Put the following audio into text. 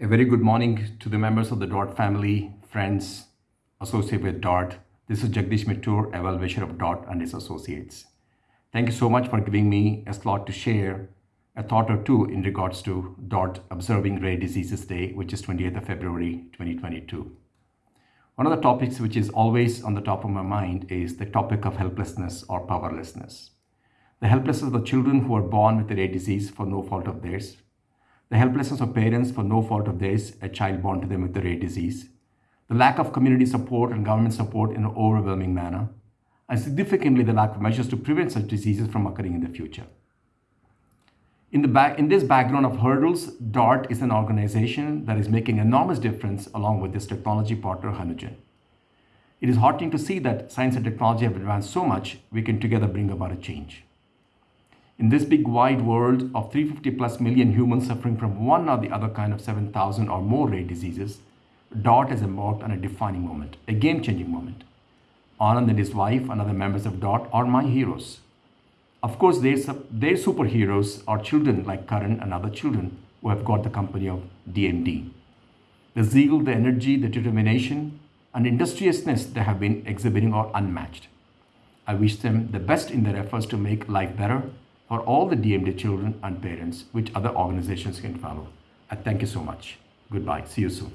A very good morning to the members of the Dart family, friends, associated with Dart. This is Jagdish Mittur, evaluation of Dart and his associates. Thank you so much for giving me a slot to share a thought or two in regards to Dart Observing Rare Diseases Day, which is 28th of February 2022. One of the topics which is always on the top of my mind is the topic of helplessness or powerlessness. The helplessness of the children who are born with a rare disease for no fault of theirs, the helplessness of parents for no fault of theirs, a child born to them with a rare disease, the lack of community support and government support in an overwhelming manner, and significantly the lack of measures to prevent such diseases from occurring in the future. In, the back, in this background of hurdles, DART is an organization that is making enormous difference along with its technology partner, Hanugen. It is heartening to see that science and technology have advanced so much, we can together bring about a change. In this big wide world of 350 plus million humans suffering from one or the other kind of 7,000 or more rare diseases, DART has embarked on a defining moment, a game-changing moment. Anand and his wife and other members of DART are my heroes. Of course, their, their superheroes are children like Karan and other children who have got the company of DMD. The zeal, the energy, the determination, and industriousness they have been exhibiting are unmatched. I wish them the best in their efforts to make life better for all the DMD children and parents, which other organizations can follow. I thank you so much. Goodbye. See you soon.